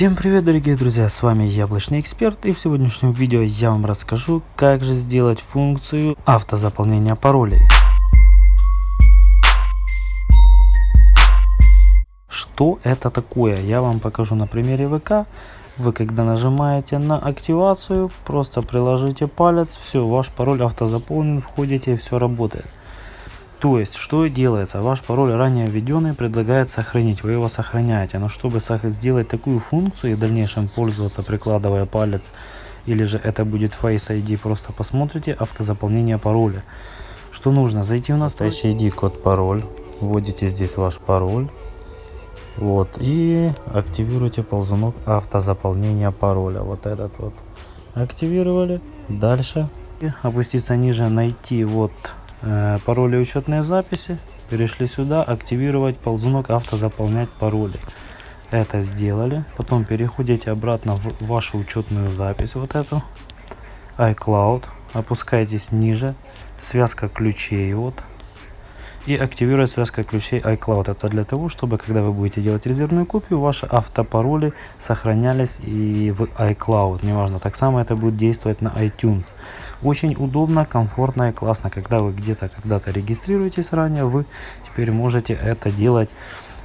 Всем привет дорогие друзья, с вами Яблочный Эксперт и в сегодняшнем видео я вам расскажу, как же сделать функцию автозаполнения паролей. Что это такое, я вам покажу на примере ВК. Вы когда нажимаете на активацию, просто приложите палец, все, ваш пароль автозаполнен, входите и все работает. То есть, что делается? Ваш пароль ранее введенный предлагает сохранить, вы его сохраняете. Но чтобы сделать такую функцию и в дальнейшем пользоваться, прикладывая палец, или же это будет Face ID, просто посмотрите автозаполнение пароля. Что нужно? Зайти в настоящий ID, код пароль, вводите здесь ваш пароль. Вот, и активируйте ползунок автозаполнения пароля. Вот этот вот активировали. Дальше опуститься ниже, найти вот пароли учетные записи. Перешли сюда, активировать ползунок автозаполнять пароли. Это сделали. Потом переходите обратно в вашу учетную запись, вот эту. iCloud. Опускайтесь ниже. Связка ключей. Вот и активировать связка ключей iCloud. Это для того, чтобы когда вы будете делать резервную копию, ваши автопароли сохранялись и в iCloud. Неважно, так само это будет действовать на iTunes. Очень удобно, комфортно и классно. Когда вы где-то когда-то регистрируетесь ранее, вы теперь можете это делать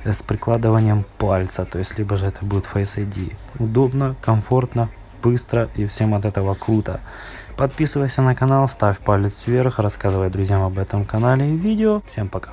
с прикладыванием пальца. То есть, либо же это будет Face ID. Удобно, комфортно, быстро и всем от этого круто. Подписывайся на канал, ставь палец вверх, рассказывай друзьям об этом канале и видео. Всем пока.